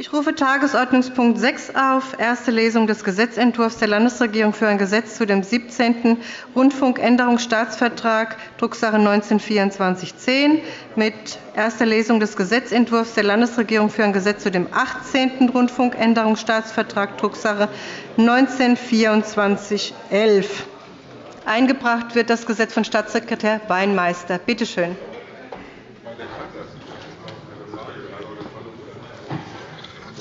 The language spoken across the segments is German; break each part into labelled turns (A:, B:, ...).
A: Ich rufe Tagesordnungspunkt 6 auf, erste Lesung des Gesetzentwurfs der Landesregierung für ein Gesetz zu dem 17. Rundfunkänderungsstaatsvertrag, Drucksache 19-2410, mit erster Lesung des Gesetzentwurfs der Landesregierung für ein Gesetz zu dem 18. Rundfunkänderungsstaatsvertrag, Drucksache 19-2411. Eingebracht wird das Gesetz von Staatssekretär Weinmeister. Bitte schön.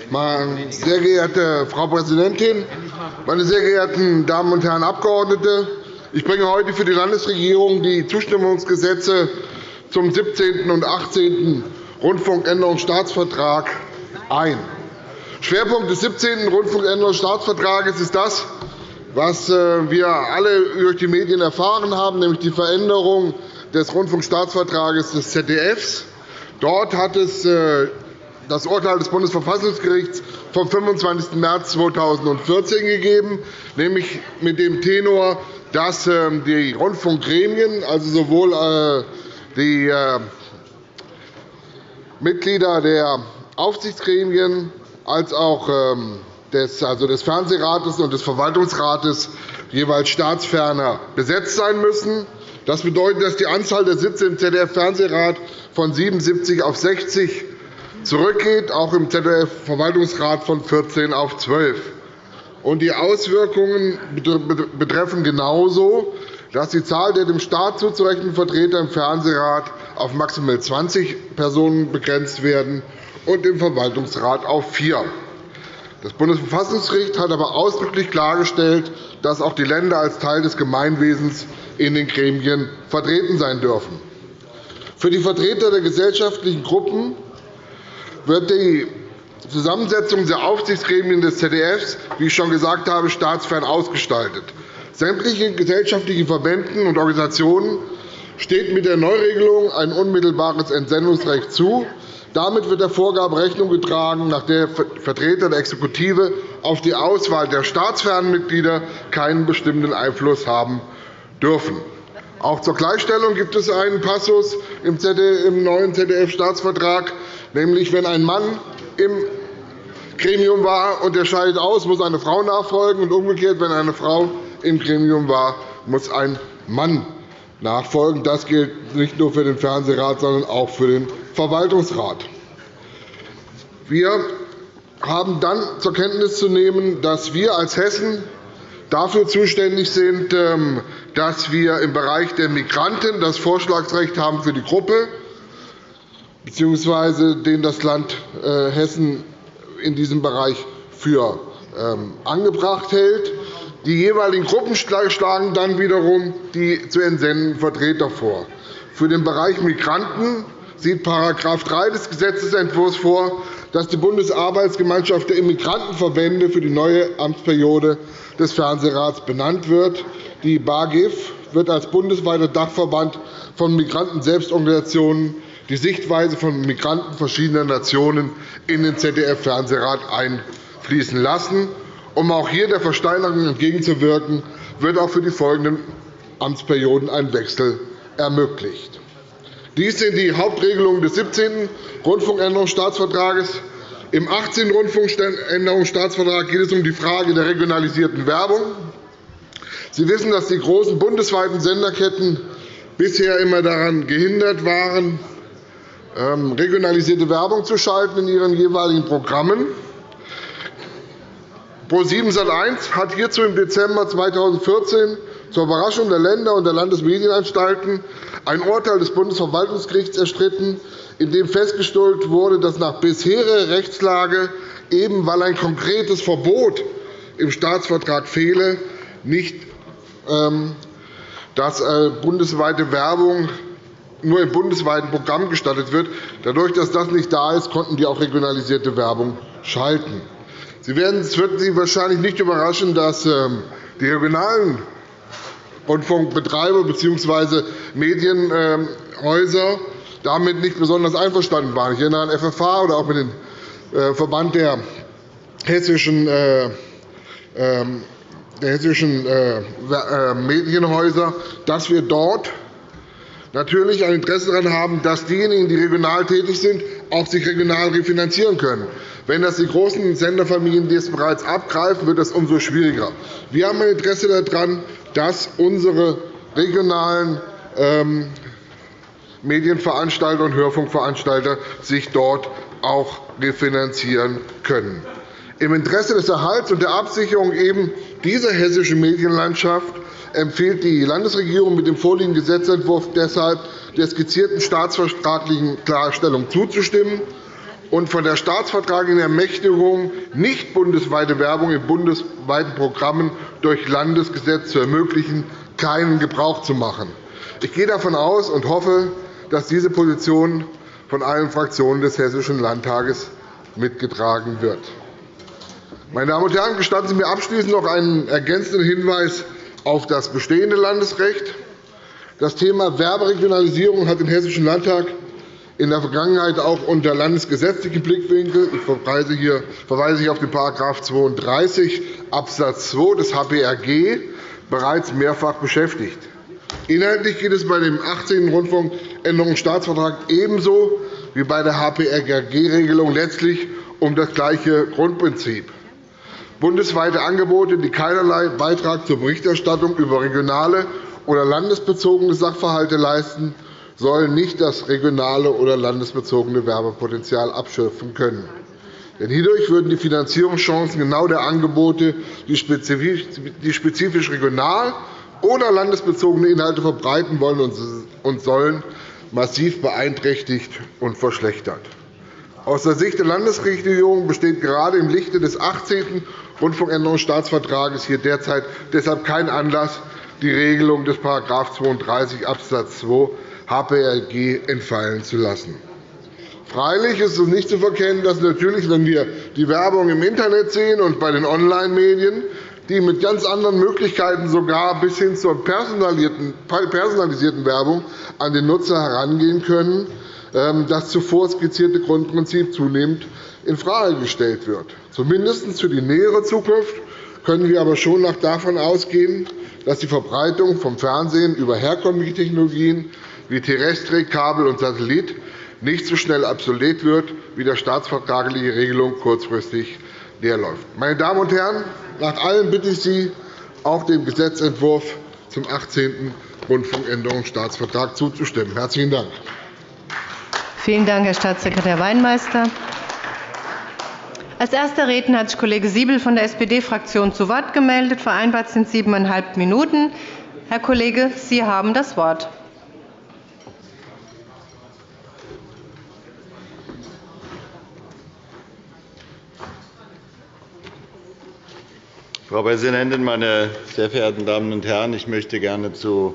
B: Sehr geehrte Frau Präsidentin, meine sehr geehrten Damen und Herren Abgeordnete! Ich bringe heute für die Landesregierung die Zustimmungsgesetze zum 17. und 18. Rundfunkänderungsstaatsvertrag ein. Schwerpunkt des 17. Rundfunkänderungsstaatsvertrags ist das, was äh, wir alle durch die Medien erfahren haben, nämlich die Veränderung des Rundfunkstaatsvertrags des ZDFs. Dort hat es äh, das Urteil des Bundesverfassungsgerichts vom 25. März 2014 gegeben, nämlich mit dem Tenor, dass ähm, die Rundfunkgremien, also sowohl äh, die äh, Mitglieder der Aufsichtsgremien als auch ähm, des, also des Fernsehrates und des Verwaltungsrates jeweils staatsferner besetzt sein müssen. Das bedeutet, dass die Anzahl der Sitze im ZDF-Fernsehrat von 77 auf 60 zurückgeht, auch im ZDF-Verwaltungsrat von 14 auf 12. die Auswirkungen betreffen genauso, dass die Zahl der dem Staat zuzurechnenden Vertreter im Fernsehrat auf maximal 20 Personen begrenzt werden und im Verwaltungsrat auf vier. Das Bundesverfassungsgericht hat aber ausdrücklich klargestellt, dass auch die Länder als Teil des Gemeinwesens in den Gremien vertreten sein dürfen. Für die Vertreter der gesellschaftlichen Gruppen wird die Zusammensetzung der Aufsichtsgremien des ZDF, wie ich schon gesagt habe, staatsfern ausgestaltet. Sämtlichen gesellschaftlichen Verbänden und Organisationen steht mit der Neuregelung ein unmittelbares Entsendungsrecht zu. Damit wird der Vorgabe Rechnung getragen, nach der Vertreter der Exekutive auf die Auswahl der staatsfernen Mitglieder keinen bestimmenden Einfluss haben dürfen. Auch zur Gleichstellung gibt es einen Passus im neuen ZDF-Staatsvertrag, nämlich wenn ein Mann im Gremium war und er scheidet aus, muss eine Frau nachfolgen, und umgekehrt, wenn eine Frau im Gremium war, muss ein Mann nachfolgen. Das gilt nicht nur für den Fernsehrat, sondern auch für den Verwaltungsrat. Wir haben dann zur Kenntnis zu nehmen, dass wir als Hessen dafür zuständig sind, ähm, dass wir im Bereich der Migranten das Vorschlagsrecht haben für die Gruppe bzw. den das Land äh, Hessen in diesem Bereich für ähm, angebracht hält. Die jeweiligen Gruppen schlagen dann wiederum die zu entsendenden Vertreter vor. Für den Bereich Migranten sieht § 3 des Gesetzentwurfs vor, dass die Bundesarbeitsgemeinschaft der Immigrantenverbände für die neue Amtsperiode des Fernsehrats benannt wird. Die BAGIF wird als bundesweiter Dachverband von Migranten-Selbstorganisationen die Sichtweise von Migranten verschiedener Nationen in den ZDF-Fernsehrat einfließen lassen. Um auch hier der Versteinerung entgegenzuwirken, wird auch für die folgenden Amtsperioden ein Wechsel ermöglicht. Dies sind die Hauptregelungen des 17. Rundfunkänderungsstaatsvertrags. Im 18. Rundfunkänderungsstaatsvertrag geht es um die Frage der regionalisierten Werbung. Sie wissen, dass die großen bundesweiten Senderketten bisher immer daran gehindert waren, ähm, regionalisierte Werbung zu schalten in ihren jeweiligen Programmen. ProSieben Sat.1 hat hierzu im Dezember 2014 zur Überraschung der Länder und der Landesmedienanstalten ein Urteil des Bundesverwaltungsgerichts erstritten, in dem festgestellt wurde, dass nach bisheriger Rechtslage, eben weil ein konkretes Verbot im Staatsvertrag fehle, nicht ähm, dass äh, bundesweite Werbung nur im bundesweiten Programm gestattet wird. Dadurch, dass das nicht da ist, konnten die auch regionalisierte Werbung schalten. Es wird Sie wahrscheinlich nicht überraschen, dass ähm, die regionalen Rundfunkbetreiber bzw. Medienhäuser damit nicht besonders einverstanden waren. Ich erinnere an FFH oder auch mit dem äh, Verband der hessischen äh, ähm, der hessischen äh, Medienhäuser, dass wir dort natürlich ein Interesse daran haben, dass diejenigen, die regional tätig sind, auch sich regional refinanzieren können. Wenn das die großen Senderfamilien das bereits abgreifen, wird das umso schwieriger. Wir haben ein Interesse daran, dass unsere regionalen ähm, Medienveranstalter und Hörfunkveranstalter sich dort auch refinanzieren können. Im Interesse des Erhalts und der Absicherung eben dieser hessischen Medienlandschaft empfiehlt die Landesregierung mit dem vorliegenden Gesetzentwurf deshalb, der skizzierten staatsvertraglichen Klarstellung zuzustimmen und von der staatsvertraglichen Ermächtigung, nicht bundesweite Werbung in bundesweiten Programmen durch Landesgesetz zu ermöglichen, keinen Gebrauch zu machen. Ich gehe davon aus und hoffe, dass diese Position von allen Fraktionen des Hessischen Landtages mitgetragen wird. Meine Damen und Herren, gestatten Sie mir abschließend noch einen ergänzenden Hinweis auf das bestehende Landesrecht. Das Thema Werberegionalisierung hat im Hessischen Landtag in der Vergangenheit auch unter landesgesetzlichen Blickwinkel ich verweise hier, verweise hier auf den § 32 Abs. 2 des HPRG bereits mehrfach beschäftigt. Inhaltlich geht es bei dem 18. Rundfunkänderungsstaatsvertrag ebenso wie bei der HPRG-Regelung letztlich um das gleiche Grundprinzip. Bundesweite Angebote, die keinerlei Beitrag zur Berichterstattung über regionale oder landesbezogene Sachverhalte leisten, sollen nicht das regionale oder landesbezogene Werbepotenzial abschöpfen können. Denn hierdurch würden die Finanzierungschancen genau der Angebote, die spezifisch regional oder landesbezogene Inhalte verbreiten wollen und sollen, massiv beeinträchtigt und verschlechtert. Aus der Sicht der Landesregierung besteht gerade im Lichte des 18. Rundfunkänderungsstaatsvertrages hier derzeit deshalb kein Anlass, die Regelung des § 32 Abs. 2 HPLG entfallen zu lassen. Freilich ist es nicht zu verkennen, dass natürlich, wenn wir die Werbung im Internet sehen und bei den Online-Medien, die mit ganz anderen Möglichkeiten sogar bis hin zur personalisierten Werbung an den Nutzer herangehen können, ähm, das zuvor skizzierte Grundprinzip zunehmend infrage gestellt wird. Zumindest für die nähere Zukunft können wir aber schon noch davon ausgehen, dass die Verbreitung vom Fernsehen über herkömmliche Technologien wie Terrestrik, Kabel und Satellit nicht so schnell obsolet wird, wie der staatsvertragliche Regelung kurzfristig leerläuft. Meine Damen und Herren, nach allem bitte ich Sie, auch dem Gesetzentwurf zum 18. Rundfunkänderungsstaatsvertrag zuzustimmen. – Herzlichen Dank.
A: Vielen Dank, Herr Staatssekretär Weinmeister. Als erster Redner hat sich Kollege Siebel von der SPD-Fraktion zu Wort gemeldet. Vereinbart sind siebeneinhalb Minuten. Herr Kollege, Sie haben das Wort.
C: Frau Präsidentin, meine sehr verehrten Damen und Herren! Ich möchte gerne zu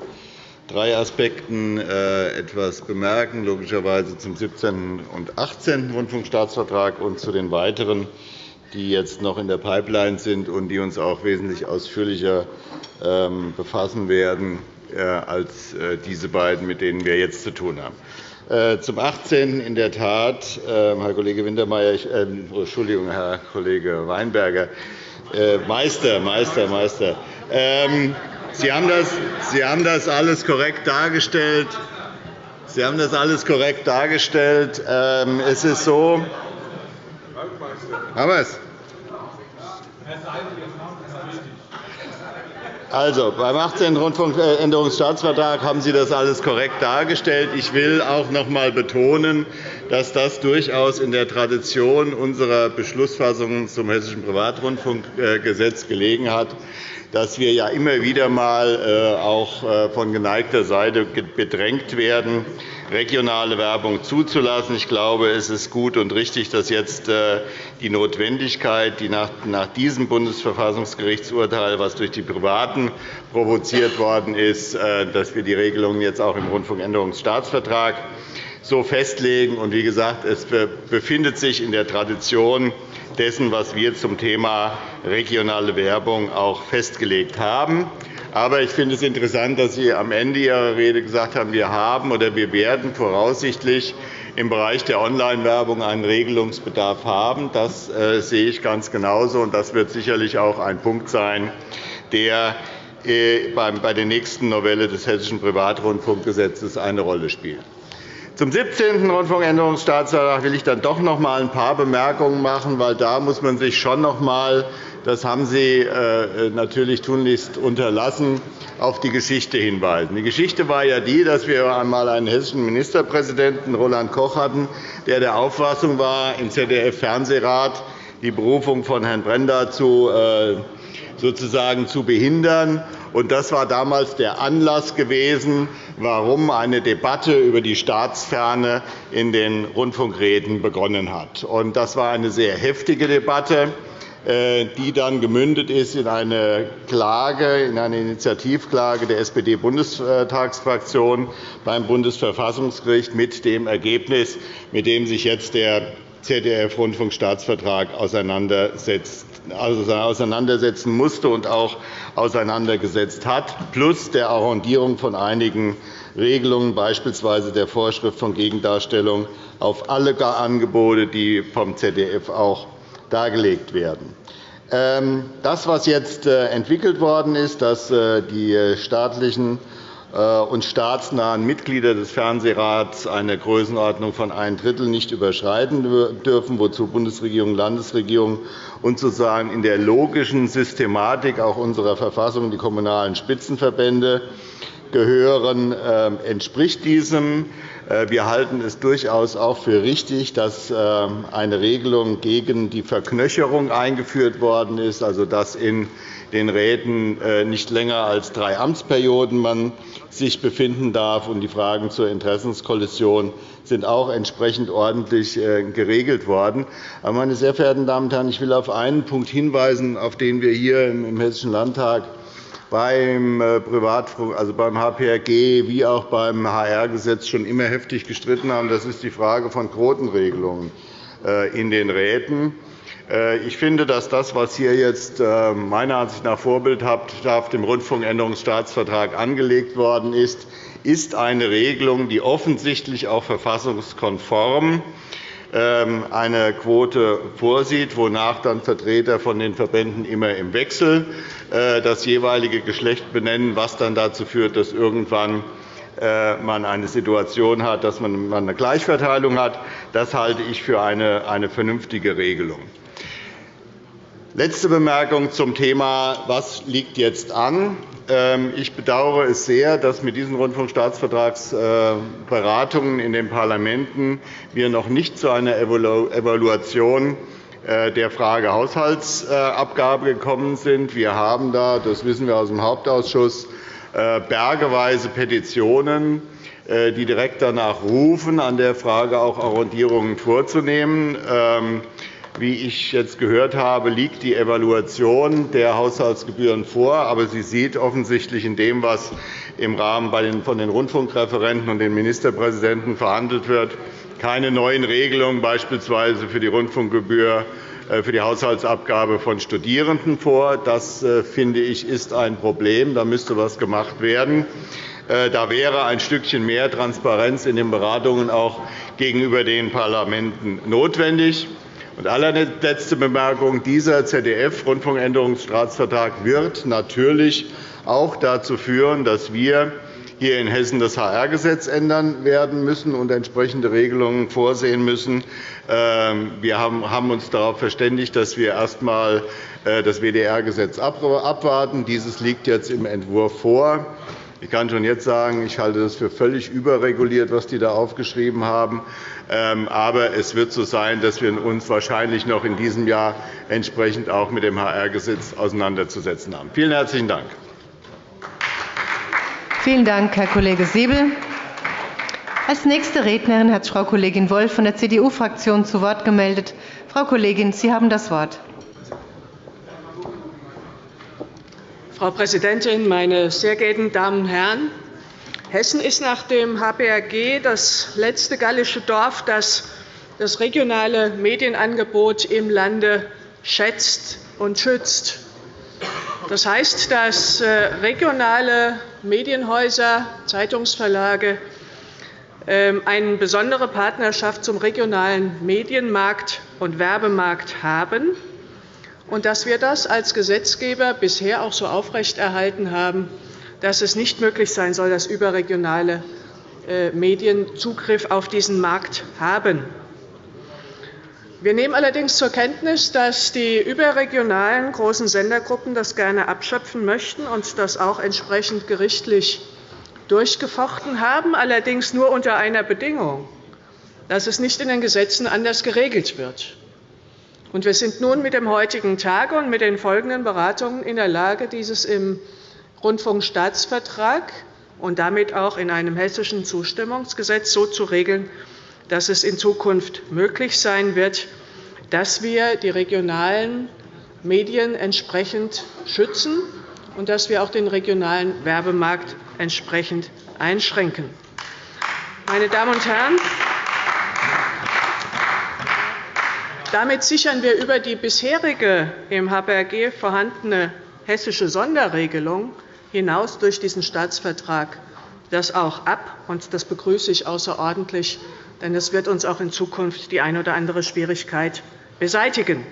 C: drei Aspekten äh, etwas bemerken, logischerweise zum 17. und 18. Rundfunkstaatsvertrag und zu den weiteren, die jetzt noch in der Pipeline sind und die uns auch wesentlich ausführlicher ähm, befassen werden äh, als äh, diese beiden, mit denen wir jetzt zu tun haben. Zum 18. in der Tat, ähm, Herr Kollege Wintermeyer, Entschuldigung, Herr Kollege Weinberger, Meister, Meister, Meister. Ähm, Sie haben, das, Sie haben das alles korrekt dargestellt. Sie haben das alles korrekt dargestellt. Ähm, es ist so. Haben wir es? Also, beim 18. Rundfunkänderungsstaatsvertrag haben Sie das alles korrekt dargestellt. Ich will auch noch einmal betonen, dass das durchaus in der Tradition unserer Beschlussfassungen zum Hessischen Privatrundfunkgesetz gelegen hat dass wir ja immer wieder einmal äh, auch äh, von geneigter Seite bedrängt werden, regionale Werbung zuzulassen. Ich glaube, es ist gut und richtig, dass jetzt äh, die Notwendigkeit, die nach diesem Bundesverfassungsgerichtsurteil, das durch die Privaten provoziert worden ist, dass wir die Regelungen jetzt auch im Rundfunkänderungsstaatsvertrag so festlegen. Und wie gesagt, es befindet sich in der Tradition dessen, was wir zum Thema regionale Werbung auch festgelegt haben. Aber ich finde es interessant, dass Sie am Ende Ihrer Rede gesagt haben, wir haben oder wir werden voraussichtlich im Bereich der Online-Werbung einen Regelungsbedarf haben. Das äh, sehe ich ganz genauso, und das wird sicherlich auch ein Punkt sein, der äh, bei der nächsten Novelle des Hessischen Privatrundfunkgesetzes eine Rolle spielt. Zum 17. Rundfunkänderungsstaatsvertrag will ich dann doch noch einmal ein paar Bemerkungen machen, weil da muss man sich schon noch einmal das haben Sie äh, natürlich tunlichst unterlassen, auf die Geschichte hinweisen. Die Geschichte war ja die, dass wir einmal einen hessischen Ministerpräsidenten, Roland Koch, hatten, der der Auffassung war, im ZDF-Fernsehrat die Berufung von Herrn Brenda zu, äh, sozusagen zu behindern. Das war damals der Anlass gewesen, warum eine Debatte über die Staatsferne in den Rundfunkräten begonnen hat. Das war eine sehr heftige Debatte. Äh, die dann gemündet ist in eine Klage, in eine Initiativklage der SPD-Bundestagsfraktion beim Bundesverfassungsgericht mit dem Ergebnis, mit dem sich jetzt der ZDF-Rundfunkstaatsvertrag also auseinandersetzen musste und auch auseinandergesetzt hat, plus der Arrondierung von einigen Regelungen, beispielsweise der Vorschrift von Gegendarstellung auf alle Angebote, die vom ZDF auch dargelegt werden. Ähm, das, was jetzt äh, entwickelt worden ist, dass äh, die staatlichen äh, und staatsnahen Mitglieder des Fernsehrats eine Größenordnung von ein Drittel nicht überschreiten dürfen, wozu Bundesregierung und Landesregierung und sozusagen in der logischen Systematik auch unserer Verfassung die kommunalen Spitzenverbände gehören, ähm, entspricht diesem. Äh, wir halten es durchaus auch für richtig, dass ähm, eine Regelung gegen die Verknöcherung eingeführt worden ist, also dass in den Räten äh, nicht länger als drei Amtsperioden man sich befinden darf. Und die Fragen zur Interessenskollision sind auch entsprechend ordentlich äh, geregelt worden. Aber, meine sehr verehrten Damen und Herren, ich will auf einen Punkt hinweisen, auf den wir hier im Hessischen Landtag beim, äh, Privatfunk, also beim HPRG wie auch beim HR-Gesetz schon immer heftig gestritten haben. Das ist die Frage von Quotenregelungen äh, in den Räten. Äh, ich finde, dass das, was hier jetzt meiner Ansicht nach vorbildhaft im Rundfunkänderungsstaatsvertrag angelegt worden ist, ist eine Regelung, die offensichtlich auch verfassungskonform ist eine Quote vorsieht, wonach dann Vertreter von den Verbänden immer im Wechsel äh, das jeweilige Geschlecht benennen, was dann dazu führt, dass irgendwann äh, man eine Situation hat, dass man eine Gleichverteilung hat. Das halte ich für eine vernünftige Regelung. Letzte Bemerkung zum Thema, was liegt jetzt an. Ähm, ich bedauere es sehr, dass mit diesen Rundfunkstaatsvertragsberatungen in den Parlamenten wir noch nicht zu einer Evaluation äh, der Frage Haushaltsabgabe gekommen sind. Wir haben da, das wissen wir aus dem Hauptausschuss, äh, bergeweise Petitionen, äh, die direkt danach rufen, an der Frage auch Arrondierungen vorzunehmen. Wie ich jetzt gehört habe, liegt die Evaluation der Haushaltsgebühren vor. Aber sie sieht offensichtlich in dem, was im Rahmen von den Rundfunkreferenten und den Ministerpräsidenten verhandelt wird, keine neuen Regelungen, beispielsweise für die Rundfunkgebühr äh, für die Haushaltsabgabe von Studierenden vor. Das, äh, finde ich, ist ein Problem. Da müsste etwas gemacht werden. Äh, da wäre ein Stückchen mehr Transparenz in den Beratungen auch gegenüber den Parlamenten notwendig. Und allerletzte Bemerkung. Dieser ZDF-Rundfunkänderungsstaatsvertrag wird natürlich auch dazu führen, dass wir hier in Hessen das HR-Gesetz ändern werden müssen und entsprechende Regelungen vorsehen müssen. Ähm, wir haben uns darauf verständigt, dass wir erst einmal äh, das WDR-Gesetz abwarten. Dieses liegt jetzt im Entwurf vor. Ich kann schon jetzt sagen, ich halte das für völlig überreguliert, was die da aufgeschrieben haben. Ähm, aber es wird so sein, dass wir uns wahrscheinlich noch in diesem Jahr entsprechend auch mit dem HR-Gesetz auseinanderzusetzen haben. Vielen herzlichen Dank.
A: Vielen Dank, Herr Kollege Siebel. Als nächste Rednerin hat sich Frau Kollegin Wolff von der CDU-Fraktion zu Wort gemeldet. Frau Kollegin, Sie haben das Wort.
D: Frau Präsidentin, meine sehr geehrten Damen und Herren! Hessen ist nach dem HBRG das letzte gallische Dorf, das das regionale Medienangebot im Lande schätzt und schützt. Das heißt, dass äh, regionale Medienhäuser, Zeitungsverlage ähm, eine besondere Partnerschaft zum regionalen Medienmarkt und Werbemarkt haben und dass wir das als Gesetzgeber bisher auch so aufrechterhalten haben, dass es nicht möglich sein soll, dass überregionale äh, Medien Zugriff auf diesen Markt haben. Wir nehmen allerdings zur Kenntnis, dass die überregionalen großen Sendergruppen das gerne abschöpfen möchten und das auch entsprechend gerichtlich durchgefochten haben, allerdings nur unter einer Bedingung, dass es nicht in den Gesetzen anders geregelt wird. Wir sind nun mit dem heutigen Tage und mit den folgenden Beratungen in der Lage, dieses im Rundfunkstaatsvertrag und damit auch in einem hessischen Zustimmungsgesetz so zu regeln, dass es in Zukunft möglich sein wird, dass wir die regionalen Medien entsprechend schützen und dass wir auch den regionalen Werbemarkt entsprechend einschränken. Meine Damen und Herren, damit sichern wir über die bisherige im HBRG vorhandene hessische Sonderregelung hinaus durch diesen Staatsvertrag das auch ab. Das begrüße ich außerordentlich, denn es wird uns auch in Zukunft die eine oder andere Schwierigkeit beseitigen.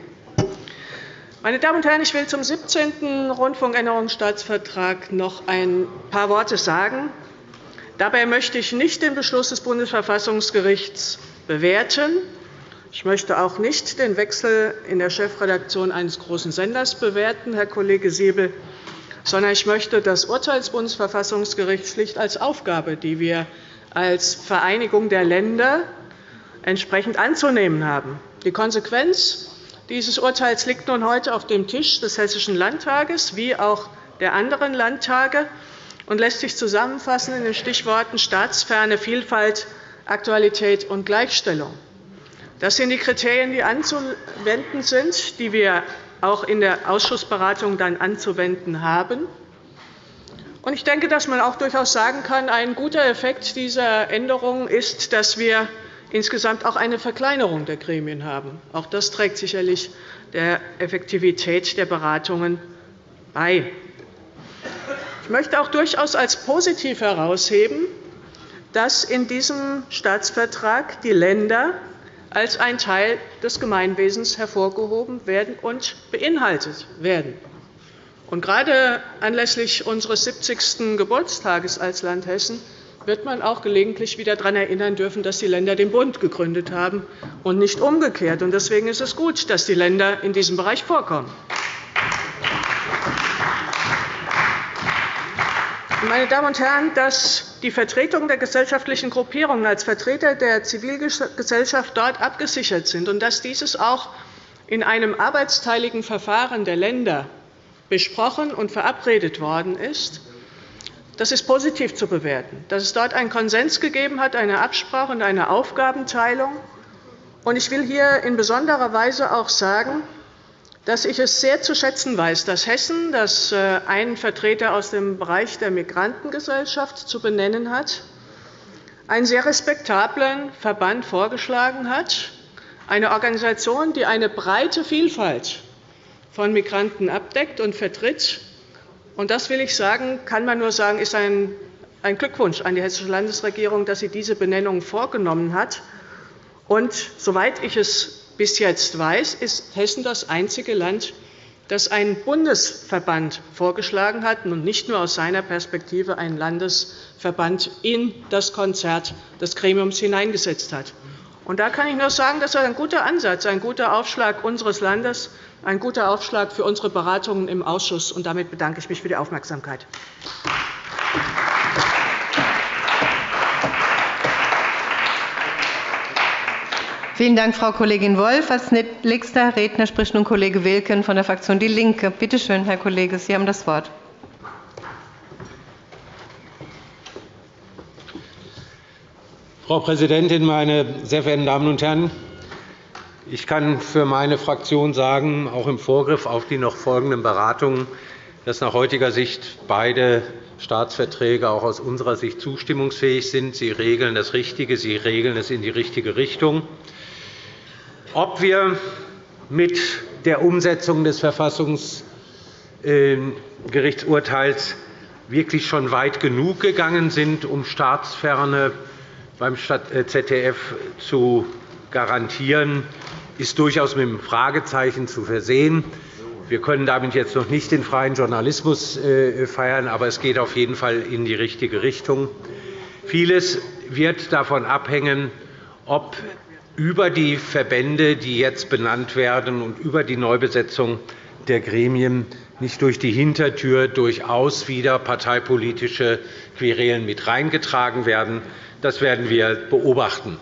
D: Meine Damen und Herren, ich will zum 17. Rundfunkänderungsstaatsvertrag noch ein paar Worte sagen. Dabei möchte ich nicht den Beschluss des Bundesverfassungsgerichts bewerten. Ich möchte auch nicht den Wechsel in der Chefredaktion eines großen Senders bewerten, Herr Kollege Siebel, sondern ich möchte das Urteil des Bundesverfassungsgerichts schlicht als Aufgabe, die wir als Vereinigung der Länder entsprechend anzunehmen haben. Die Konsequenz dieses Urteils liegt nun heute auf dem Tisch des Hessischen Landtages wie auch der anderen Landtage und lässt sich zusammenfassen in den Stichworten Staatsferne, Vielfalt, Aktualität und Gleichstellung. Das sind die Kriterien, die anzuwenden sind, die wir auch in der Ausschussberatung dann anzuwenden haben. Ich denke, dass man auch durchaus sagen kann, ein guter Effekt dieser Änderungen ist, dass wir insgesamt auch eine Verkleinerung der Gremien haben. Auch das trägt sicherlich der Effektivität der Beratungen bei. Ich möchte auch durchaus als positiv herausheben, dass in diesem Staatsvertrag die Länder als ein Teil des Gemeinwesens hervorgehoben werden und beinhaltet werden. Und gerade anlässlich unseres 70. Geburtstages als Land Hessen wird man auch gelegentlich wieder daran erinnern dürfen, dass die Länder den Bund gegründet haben und nicht umgekehrt. Deswegen ist es gut, dass die Länder in diesem Bereich vorkommen. Meine Damen und Herren, dass die Vertretung der gesellschaftlichen Gruppierungen als Vertreter der Zivilgesellschaft dort abgesichert sind und dass dieses auch in einem arbeitsteiligen Verfahren der Länder besprochen und verabredet worden ist, das ist positiv zu bewerten, dass es dort einen Konsens gegeben hat, eine Absprache und eine Aufgabenteilung. Ich will hier in besonderer Weise auch sagen, dass ich es sehr zu schätzen weiß, dass Hessen, das äh, einen Vertreter aus dem Bereich der Migrantengesellschaft zu benennen hat, einen sehr respektablen Verband vorgeschlagen hat, eine Organisation, die eine breite Vielfalt von Migranten abdeckt und vertritt. Das will ich sagen, kann man nur sagen, ist ein Glückwunsch an die Hessische Landesregierung, dass sie diese Benennung vorgenommen hat. Und, soweit ich es bis jetzt weiß, ist Hessen das einzige Land, das einen Bundesverband vorgeschlagen hat und nicht nur aus seiner Perspektive einen Landesverband in das Konzert des Gremiums hineingesetzt hat. da kann ich nur sagen, das ist ein guter Ansatz, ein guter Aufschlag unseres Landes, ein guter Aufschlag für unsere Beratungen im Ausschuss. damit bedanke ich mich für die Aufmerksamkeit.
A: Vielen Dank, Frau Kollegin Wolff. Als nächster Redner spricht nun Kollege Wilken von der Fraktion DIE LINKE. Bitte schön, Herr Kollege, Sie haben das Wort.
E: Frau Präsidentin, meine sehr verehrten Damen und Herren! Ich kann für meine Fraktion sagen, auch im Vorgriff auf die noch folgenden Beratungen, dass nach heutiger Sicht beide Staatsverträge auch aus unserer Sicht zustimmungsfähig sind. Sie regeln das Richtige, sie regeln es in die richtige Richtung. Ob wir mit der Umsetzung des Verfassungsgerichtsurteils wirklich schon weit genug gegangen sind, um Staatsferne beim ZDF zu garantieren, ist durchaus mit einem Fragezeichen zu versehen. Wir können damit jetzt noch nicht den freien Journalismus äh, feiern, aber es geht auf jeden Fall in die richtige Richtung. Vieles wird davon abhängen, ob über die Verbände, die jetzt benannt werden, und über die Neubesetzung der Gremien nicht durch die Hintertür durchaus wieder parteipolitische Querelen mit reingetragen werden. Das werden wir beobachten.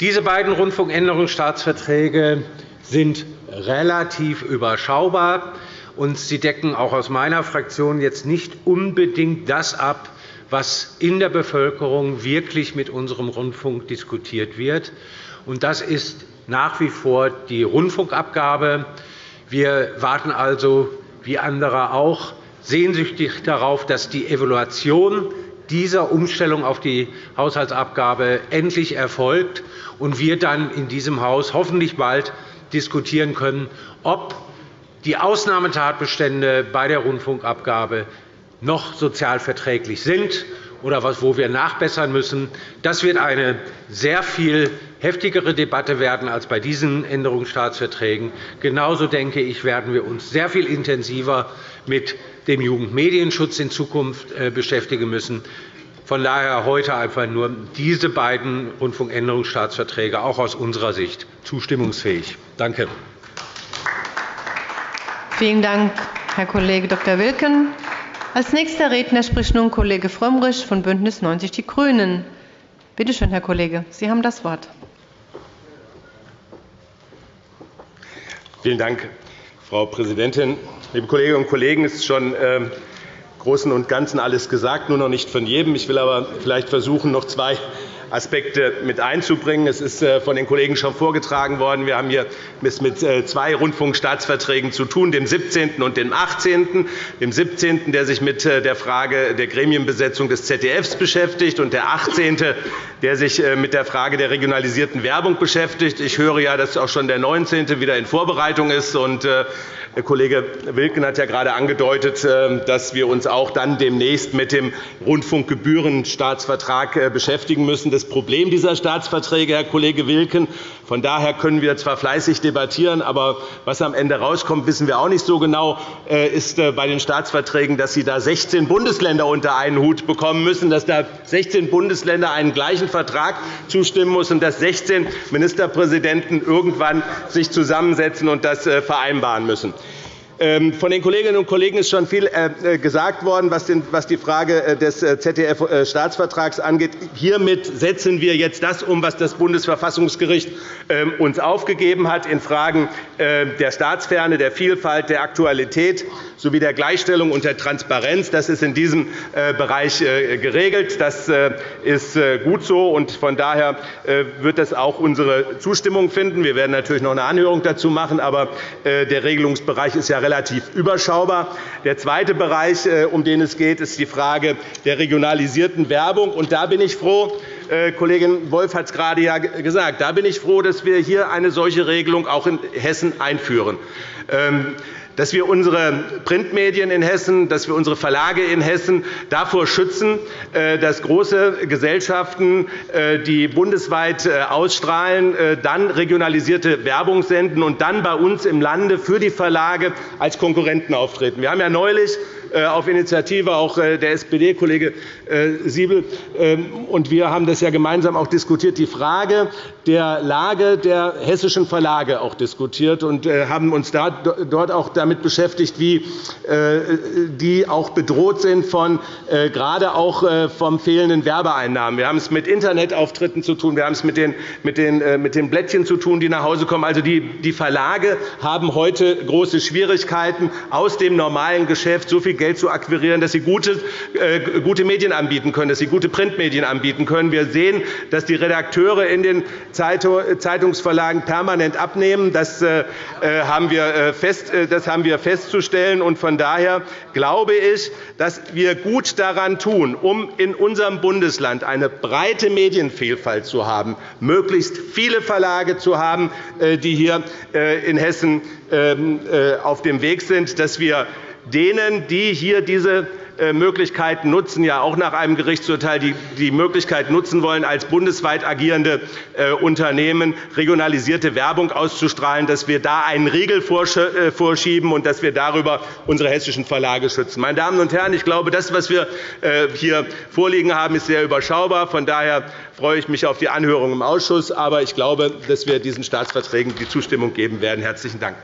E: Diese beiden Rundfunkänderungsstaatsverträge sind relativ überschaubar, und sie decken auch aus meiner Fraktion jetzt nicht unbedingt das ab, was in der Bevölkerung wirklich mit unserem Rundfunk diskutiert wird. Das ist nach wie vor die Rundfunkabgabe. Wir warten also, wie andere auch, sehnsüchtig darauf, dass die Evaluation dieser Umstellung auf die Haushaltsabgabe endlich erfolgt und wir dann in diesem Haus hoffentlich bald diskutieren können, ob die Ausnahmetatbestände bei der Rundfunkabgabe noch sozialverträglich sind oder wo wir nachbessern müssen. Das wird eine sehr viel heftigere Debatte werden als bei diesen Änderungsstaatsverträgen. Genauso denke ich, werden wir uns sehr viel intensiver mit dem Jugendmedienschutz in Zukunft äh, beschäftigen müssen. Von daher heute einfach nur diese beiden Rundfunkänderungsstaatsverträge auch aus unserer Sicht zustimmungsfähig. Danke.
A: Vielen Dank, Herr Kollege Dr. Wilken. Als nächster Redner spricht nun Kollege Frömmrich von BÜNDNIS 90 die GRÜNEN. Bitte schön, Herr Kollege, Sie haben das Wort.
F: Vielen Dank, Frau Präsidentin. Liebe Kolleginnen und Kollegen, es ist schon im Großen und Ganzen alles gesagt, nur noch nicht von jedem. Ich will aber vielleicht versuchen, noch zwei Aspekte mit einzubringen. Es ist äh, von den Kollegen schon vorgetragen worden. Wir haben hier mit äh, zwei Rundfunkstaatsverträgen zu tun, dem 17. und dem 18. Dem 17., der sich mit äh, der Frage der Gremienbesetzung des ZDFs beschäftigt, und der 18., der sich mit der Frage der regionalisierten Werbung beschäftigt. Ich höre ja, dass auch schon der 19. wieder in Vorbereitung ist. Herr Kollege Wilken hat ja gerade angedeutet, dass wir uns auch dann demnächst mit dem Rundfunkgebührenstaatsvertrag beschäftigen müssen. Das Problem dieser Staatsverträge, Herr Kollege Wilken, von daher können wir zwar fleißig debattieren, aber was am Ende herauskommt, wissen wir auch nicht so genau, äh, ist äh, bei den Staatsverträgen, dass Sie da 16 Bundesländer unter einen Hut bekommen müssen, dass da 16 Bundesländer einen gleichen Vertrag zustimmen müssen und dass 16 Ministerpräsidenten irgendwann sich zusammensetzen und das vereinbaren müssen. Ähm, von den Kolleginnen und Kollegen ist schon viel äh, äh, gesagt worden, was die Frage äh, des ZDF-Staatsvertrags angeht. Hiermit setzen wir jetzt das um, was das Bundesverfassungsgericht ähm, uns aufgegeben hat in Fragen der Staatsferne, der Vielfalt, der Aktualität sowie der Gleichstellung und der Transparenz. Das ist in diesem Bereich geregelt. Das ist gut so, und von daher wird das auch unsere Zustimmung finden. Wir werden natürlich noch eine Anhörung dazu machen, aber der Regelungsbereich ist ja relativ überschaubar. Der zweite Bereich, äh, um den es geht, ist die Frage der regionalisierten Werbung. Da bin ich froh, äh, Kollegin Wolf hat es gerade gesagt, da bin ich froh, dass wir hier eine solche Regelung auch in Hessen einführen. Dass wir unsere Printmedien in Hessen, dass wir unsere Verlage in Hessen davor schützen, äh, dass große Gesellschaften, äh, die bundesweit äh, ausstrahlen, dann regionalisierte Werbung senden und dann bei uns im Lande für die Verlage als Konkurrenten auftreten. Wir haben ja neulich auf Initiative auch äh, der SPD-Kollege äh, Siebel. Ähm, und wir haben das ja gemeinsam auch diskutiert, die Frage der Lage der hessischen Verlage auch diskutiert und haben uns dort auch damit beschäftigt, wie die auch bedroht sind von gerade auch vom fehlenden Werbeeinnahmen. Wir haben es mit Internetauftritten zu tun, wir haben es mit den, mit den, mit den Blättchen zu tun, die nach Hause kommen. Also die, die Verlage haben heute große Schwierigkeiten, aus dem normalen Geschäft so viel Geld zu akquirieren, dass sie gute, äh, gute Medien anbieten können, dass sie gute Printmedien anbieten können. Wir sehen, dass die Redakteure in den Zeitungsverlagen permanent abnehmen. Das, äh, äh, haben, wir festzustellen. Von daher glaube ich, dass wir gut daran tun, um in unserem Bundesland eine breite Medienvielfalt zu haben, möglichst viele Verlage zu haben, die hier in Hessen ähm, auf dem Weg sind, dass wir denen, die hier diese äh, Möglichkeiten nutzen, ja auch nach einem Gerichtsurteil die Möglichkeit nutzen wollen, als bundesweit agierende äh, Unternehmen regionalisierte Werbung auszustrahlen, dass wir da einen Riegel vorschieben und dass wir darüber unsere hessischen Verlage schützen. Meine Damen und Herren, ich glaube, das, was wir hier vorliegen haben, ist sehr überschaubar. Von daher freue ich mich auf die Anhörung im Ausschuss. Aber ich glaube, dass wir diesen Staatsverträgen die Zustimmung geben werden. Herzlichen Dank.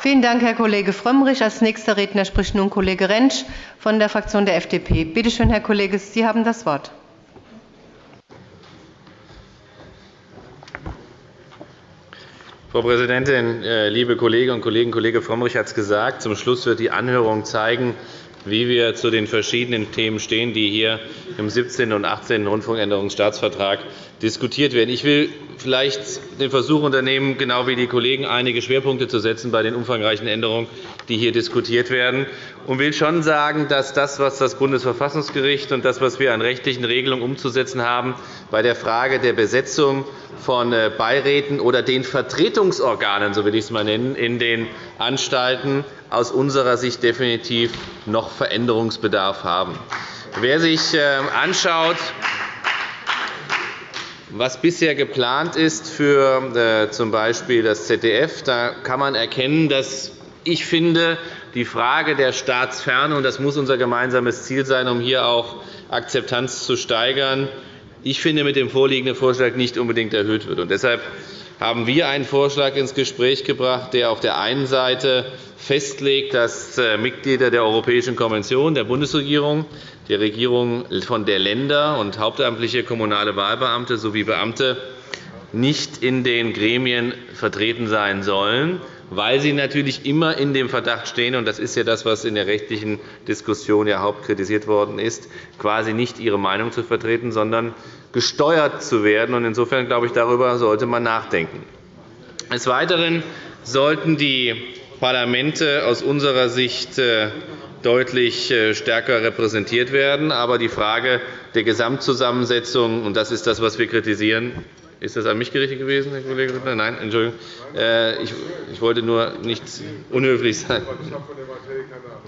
A: Vielen Dank, Herr Kollege Frömmrich. Als nächster Redner spricht nun Kollege Rentsch von der Fraktion der FDP. Bitte schön, Herr Kollege, Sie haben das Wort.
G: Frau Präsidentin, äh, liebe Kolleginnen und Kollegen! Kollege Frömmrich hat es gesagt. Zum Schluss wird die Anhörung zeigen, wie wir zu den verschiedenen Themen stehen, die hier im 17. und 18. Rundfunkänderungsstaatsvertrag diskutiert werden. Ich will vielleicht den Versuch unternehmen, genau wie die Kollegen einige Schwerpunkte zu setzen bei den umfangreichen Änderungen, die hier diskutiert werden, und will schon sagen, dass das, was das Bundesverfassungsgericht und das, was wir an rechtlichen Regelungen umzusetzen haben, bei der Frage der Besetzung von äh, Beiräten oder den Vertretungsorganen, so will ich es mal nennen, in den Anstalten aus unserer Sicht definitiv noch Veränderungsbedarf haben. Wer sich äh, anschaut, was bisher geplant ist für äh, z. B. das ZDF, da kann man erkennen, dass ich finde, die Frage der Staatsferne, und das muss unser gemeinsames Ziel sein, um hier auch Akzeptanz zu steigern, ich finde, mit dem vorliegenden Vorschlag nicht unbedingt erhöht wird. Und deshalb haben wir einen Vorschlag ins Gespräch gebracht, der auf der einen Seite festlegt, dass äh, Mitglieder der Europäischen Konvention, der Bundesregierung der Regierung von der Länder und hauptamtliche kommunale Wahlbeamte sowie Beamte nicht in den Gremien vertreten sein sollen, weil sie natürlich immer in dem Verdacht stehen, und das ist ja das, was in der rechtlichen Diskussion ja hauptkritisiert worden ist, quasi nicht ihre Meinung zu vertreten, sondern gesteuert zu werden. Insofern glaube ich, darüber sollte man nachdenken. Des Weiteren sollten die Parlamente aus unserer Sicht äh, deutlich äh, stärker repräsentiert werden. Aber die Frage der Gesamtzusammensetzung, und das ist das, was wir kritisieren, ist das an mich gerichtet gewesen, Herr Kollege Rittner? Nein, Entschuldigung. Äh, ich, wollte nur nicht unhöflich sein.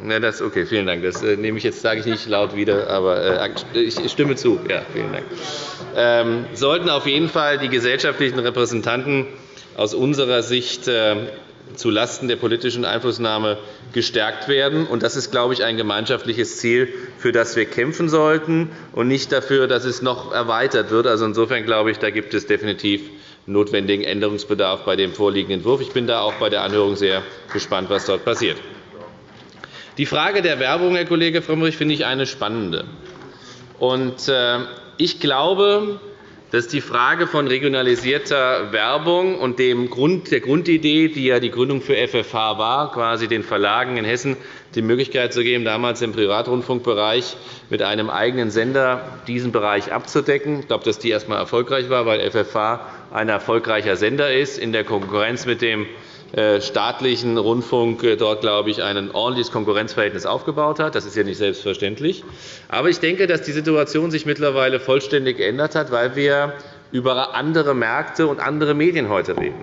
G: Ja, das, okay, vielen Dank. Das äh, nehme ich jetzt, sage ich nicht laut wieder, aber ich stimme zu. Ja, vielen Dank. Ähm, sollten auf jeden Fall die gesellschaftlichen Repräsentanten aus unserer Sicht zulasten der politischen Einflussnahme gestärkt werden. Das ist, glaube ich, ein gemeinschaftliches Ziel, für das wir kämpfen sollten, und nicht dafür, dass es noch erweitert wird. Also insofern glaube ich, da gibt es definitiv notwendigen Änderungsbedarf bei dem vorliegenden Entwurf. Ich bin da auch bei der Anhörung sehr gespannt, was dort passiert. Die Frage der Werbung, Herr Kollege Frömmrich, finde ich eine spannende. Äh, ich glaube, das ist die Frage von regionalisierter Werbung und der Grundidee, die ja die Gründung für FFH war, quasi den Verlagen in Hessen die Möglichkeit zu geben, damals im Privatrundfunkbereich mit einem eigenen Sender diesen Bereich abzudecken. Ich glaube, dass die erst einmal erfolgreich war, weil FFH ein erfolgreicher Sender ist, in der Konkurrenz mit dem staatlichen Rundfunk äh, dort, glaube ich, ein ordentliches Konkurrenzverhältnis aufgebaut hat. Das ist ja nicht selbstverständlich. Aber ich denke, dass die Situation sich mittlerweile vollständig geändert hat, weil wir über andere Märkte und andere Medien heute reden.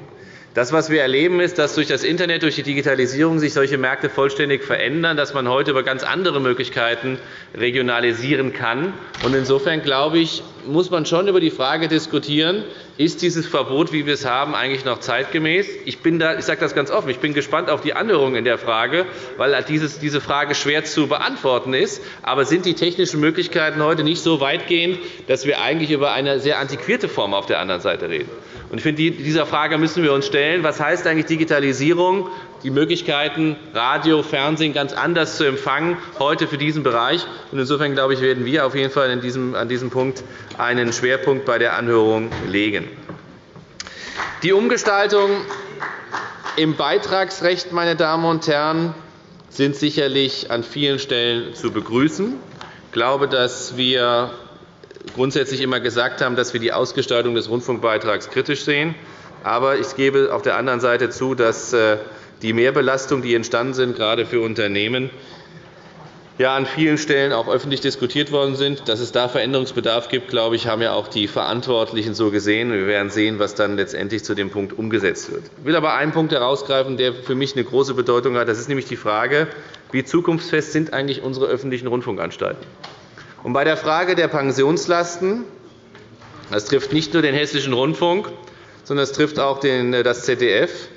G: Das, was wir erleben, ist, dass durch das Internet, durch die Digitalisierung sich solche Märkte vollständig verändern, dass man heute über ganz andere Möglichkeiten regionalisieren kann. Insofern glaube ich, muss man schon über die Frage diskutieren, ist dieses Verbot, wie wir es haben, eigentlich noch zeitgemäß? Ich, bin da, ich sage das ganz offen. Ich bin gespannt auf die Anhörung in der Frage, weil diese Frage schwer zu beantworten ist. Aber sind die technischen Möglichkeiten heute nicht so weitgehend, dass wir eigentlich über eine sehr antiquierte Form auf der anderen Seite reden? Ich finde, dieser Frage müssen wir uns stellen. Was heißt eigentlich Digitalisierung? Die Möglichkeiten, Radio, Fernsehen ganz anders zu empfangen, heute für diesen Bereich. Insofern glaube ich, werden wir auf jeden Fall an diesem Punkt einen Schwerpunkt bei der Anhörung legen. Die Umgestaltung im Beitragsrecht, meine Damen und Herren, sind sicherlich an vielen Stellen zu begrüßen. Ich glaube, dass wir grundsätzlich immer gesagt haben, dass wir die Ausgestaltung des Rundfunkbeitrags kritisch sehen. Aber ich gebe auf der anderen Seite zu, dass äh, die Mehrbelastungen, die entstanden sind, gerade für Unternehmen, ja an vielen Stellen auch öffentlich diskutiert worden sind. Dass es da Veränderungsbedarf gibt, glaube ich, haben ja auch die Verantwortlichen so gesehen. Wir werden sehen, was dann letztendlich zu dem Punkt umgesetzt wird. Ich will aber einen Punkt herausgreifen, der für mich eine große Bedeutung hat. Das ist nämlich die Frage, wie zukunftsfest sind eigentlich unsere öffentlichen Rundfunkanstalten. Und bei der Frage der Pensionslasten das trifft nicht nur den Hessischen Rundfunk, sondern es trifft auch das ZDF.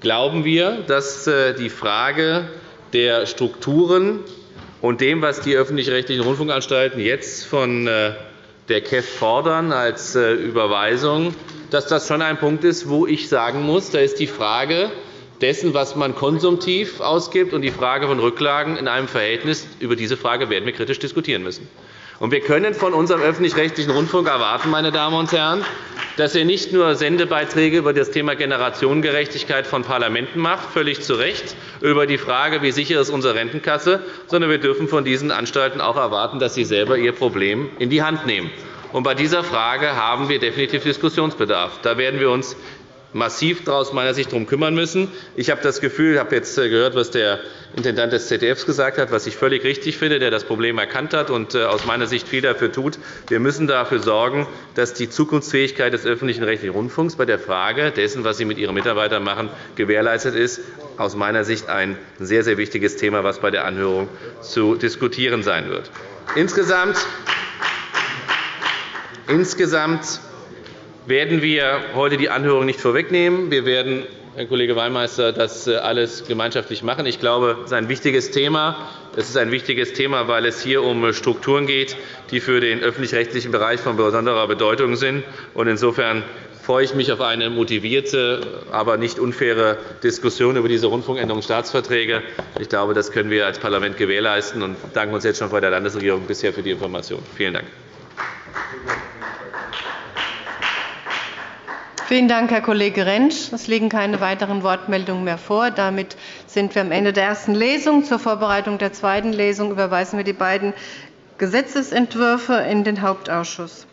G: Glauben wir, dass äh, die Frage der Strukturen und dem, was die öffentlich-rechtlichen Rundfunkanstalten jetzt von äh, der KEF fordern als äh, Überweisung, dass das schon ein Punkt ist, wo ich sagen muss, da ist die Frage dessen, was man konsumtiv ausgibt, und die Frage von Rücklagen in einem Verhältnis. Über diese Frage werden wir kritisch diskutieren müssen. Und wir können von unserem öffentlich-rechtlichen Rundfunk erwarten, meine Damen und Herren, dass er nicht nur Sendebeiträge über das Thema Generationengerechtigkeit von Parlamenten macht, völlig zu Recht, über die Frage, wie sicher ist unsere Rentenkasse, sondern wir dürfen von diesen Anstalten auch erwarten, dass sie selber ihr Problem in die Hand nehmen. Und bei dieser Frage haben wir definitiv Diskussionsbedarf. Da werden wir uns massiv aus meiner Sicht darum kümmern müssen. Ich habe das Gefühl, ich habe jetzt äh, gehört, was der Intendant des ZDF gesagt hat, was ich völlig richtig finde, der das Problem erkannt hat und äh, aus meiner Sicht viel dafür tut. Wir müssen dafür sorgen, dass die Zukunftsfähigkeit des öffentlichen rechtlichen Rundfunks bei der Frage dessen, was Sie mit Ihren Mitarbeitern machen, gewährleistet ist. Aus meiner Sicht ein sehr, sehr wichtiges Thema, das bei der Anhörung zu diskutieren sein wird. Insgesamt Insgesamt werden wir heute die Anhörung nicht vorwegnehmen. Wir werden, Herr Kollege Wallmeister, das äh, alles gemeinschaftlich machen. Ich glaube, es ist ein wichtiges Thema. Es ist ein wichtiges Thema, weil es hier um Strukturen geht, die für den öffentlich-rechtlichen Bereich von besonderer Bedeutung sind. Insofern freue ich mich auf eine motivierte, aber nicht unfaire Diskussion über diese Rundfunkänderungsstaatsverträge. Ich glaube, das können wir als Parlament gewährleisten und danken uns jetzt schon bei der Landesregierung bisher für die Information. Vielen Dank.
A: Vielen Dank, Herr Kollege Rentsch. Es liegen keine weiteren Wortmeldungen mehr vor. Damit sind wir am Ende der ersten Lesung. Zur Vorbereitung der zweiten Lesung überweisen wir die beiden Gesetzentwürfe in den Hauptausschuss.